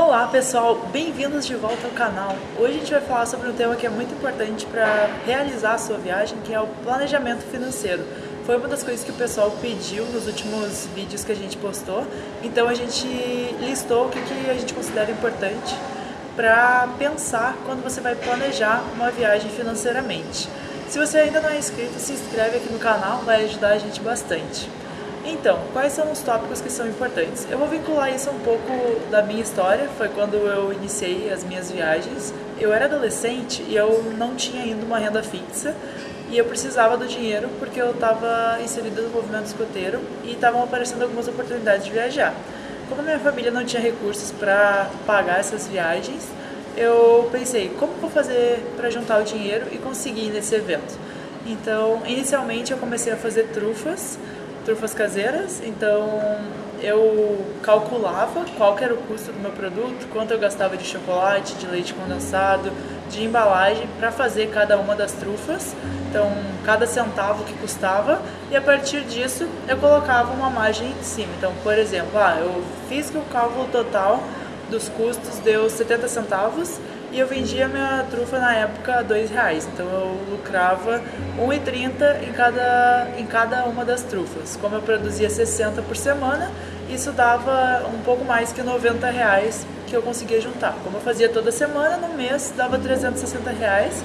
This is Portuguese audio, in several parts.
Olá pessoal, bem-vindos de volta ao canal. Hoje a gente vai falar sobre um tema que é muito importante para realizar a sua viagem, que é o planejamento financeiro. Foi uma das coisas que o pessoal pediu nos últimos vídeos que a gente postou, então a gente listou o que, que a gente considera importante para pensar quando você vai planejar uma viagem financeiramente. Se você ainda não é inscrito, se inscreve aqui no canal, vai ajudar a gente bastante. Então, quais são os tópicos que são importantes? Eu vou vincular isso um pouco da minha história, foi quando eu iniciei as minhas viagens. Eu era adolescente e eu não tinha ainda uma renda fixa e eu precisava do dinheiro porque eu estava inserida no movimento escoteiro e estavam aparecendo algumas oportunidades de viajar. Como minha família não tinha recursos para pagar essas viagens, eu pensei, como vou fazer para juntar o dinheiro e conseguir ir nesse evento? Então, inicialmente eu comecei a fazer trufas, trufas caseiras, então eu calculava qual era o custo do meu produto, quanto eu gastava de chocolate, de leite condensado, de embalagem para fazer cada uma das trufas, então cada centavo que custava e a partir disso eu colocava uma margem em cima. Então, por exemplo, ah, eu fiz que o cálculo total dos custos deu 70 centavos e eu vendia minha trufa na época a dois reais, então eu lucrava 1,30 em cada, em cada uma das trufas. Como eu produzia 60 por semana, isso dava um pouco mais que 90 reais que eu conseguia juntar. Como eu fazia toda semana, no mês dava 360 reais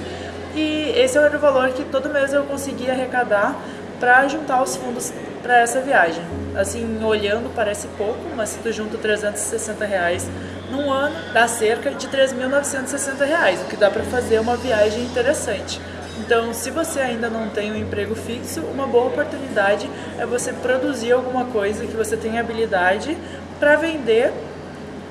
e esse era o valor que todo mês eu conseguia arrecadar para juntar os fundos para essa viagem. Assim, olhando parece pouco, mas se tu junta 360 reais num ano, dá cerca de 3.960 reais, o que dá para fazer uma viagem interessante. Então, se você ainda não tem um emprego fixo, uma boa oportunidade é você produzir alguma coisa que você tem habilidade para vender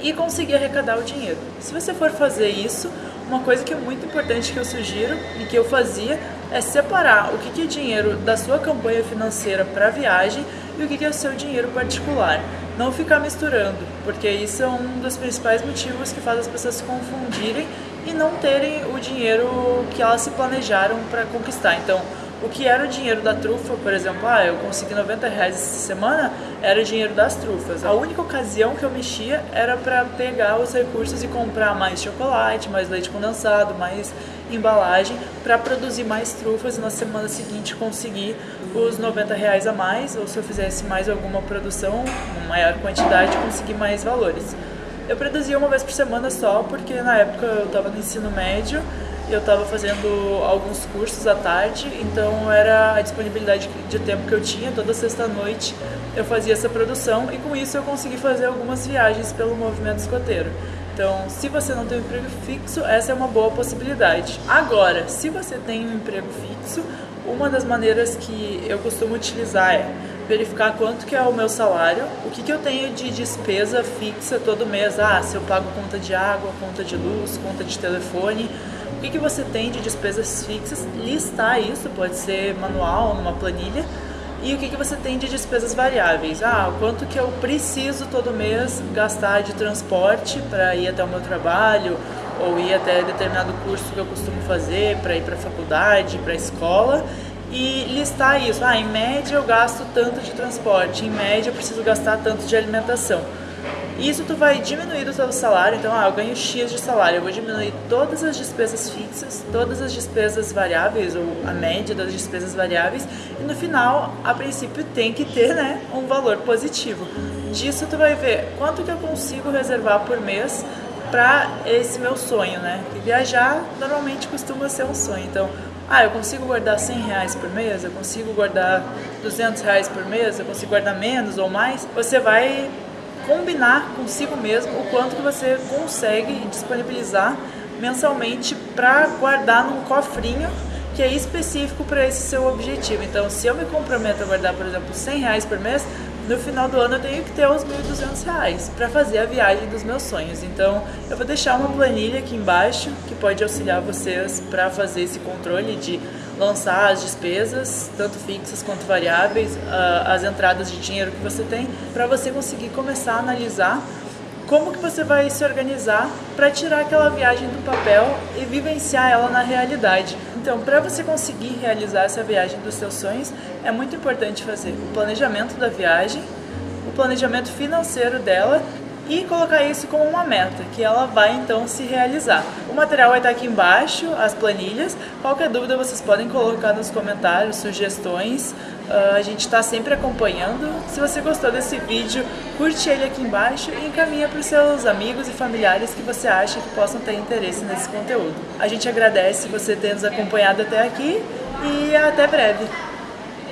e conseguir arrecadar o dinheiro. Se você for fazer isso, uma coisa que é muito importante que eu sugiro e que eu fazia é separar o que é dinheiro da sua campanha financeira para viagem e o que é o seu dinheiro particular. Não ficar misturando, porque isso é um dos principais motivos que faz as pessoas se confundirem e não terem o dinheiro que elas se planejaram para conquistar. Então, o que era o dinheiro da trufa, por exemplo, ah, eu consegui 90 reais essa semana, era o dinheiro das trufas. A única ocasião que eu mexia era para pegar os recursos e comprar mais chocolate, mais leite condensado, mais embalagem, para produzir mais trufas e na semana seguinte conseguir os 90 reais a mais, ou se eu fizesse mais alguma produção, uma maior quantidade, conseguir mais valores. Eu produzia uma vez por semana só, porque na época eu estava no ensino médio eu estava fazendo alguns cursos à tarde, então era a disponibilidade de tempo que eu tinha, toda sexta-noite eu fazia essa produção e com isso eu consegui fazer algumas viagens pelo movimento escoteiro. Então, se você não tem um emprego fixo, essa é uma boa possibilidade. Agora, se você tem um emprego fixo, uma das maneiras que eu costumo utilizar é verificar quanto que é o meu salário, o que, que eu tenho de despesa fixa todo mês, ah, se eu pago conta de água, conta de luz, conta de telefone, que, que você tem de despesas fixas, listar isso, pode ser manual, numa planilha, e o que, que você tem de despesas variáveis. Ah, quanto que eu preciso todo mês gastar de transporte para ir até o meu trabalho, ou ir até determinado curso que eu costumo fazer, para ir para a faculdade, para a escola, e listar isso. Ah, em média eu gasto tanto de transporte, em média eu preciso gastar tanto de alimentação. Isso tu vai diminuir o seu salário, então ah, eu ganho X de salário, eu vou diminuir todas as despesas fixas, todas as despesas variáveis, ou a média das despesas variáveis, e no final, a princípio, tem que ter né, um valor positivo. Disso tu vai ver quanto que eu consigo reservar por mês para esse meu sonho, né? E viajar normalmente costuma ser um sonho, então ah, eu consigo guardar 100 reais por mês, eu consigo guardar 200 reais por mês, eu consigo guardar menos ou mais, você vai combinar consigo mesmo o quanto que você consegue disponibilizar mensalmente para guardar num cofrinho que é específico para esse seu objetivo. Então, se eu me comprometo a guardar, por exemplo, 100 reais por mês, no final do ano eu tenho que ter os 1.200 reais para fazer a viagem dos meus sonhos. Então, eu vou deixar uma planilha aqui embaixo que pode auxiliar vocês para fazer esse controle de lançar as despesas, tanto fixas quanto variáveis, as entradas de dinheiro que você tem, para você conseguir começar a analisar como que você vai se organizar para tirar aquela viagem do papel e vivenciar ela na realidade. Então, para você conseguir realizar essa viagem dos seus sonhos, é muito importante fazer o planejamento da viagem, o planejamento financeiro dela e colocar isso como uma meta, que ela vai então se realizar. O material vai estar aqui embaixo, as planilhas. Qualquer dúvida vocês podem colocar nos comentários, sugestões. Uh, a gente está sempre acompanhando. Se você gostou desse vídeo, curte ele aqui embaixo e encaminha para os seus amigos e familiares que você acha que possam ter interesse nesse conteúdo. A gente agradece você ter nos acompanhado até aqui e até breve.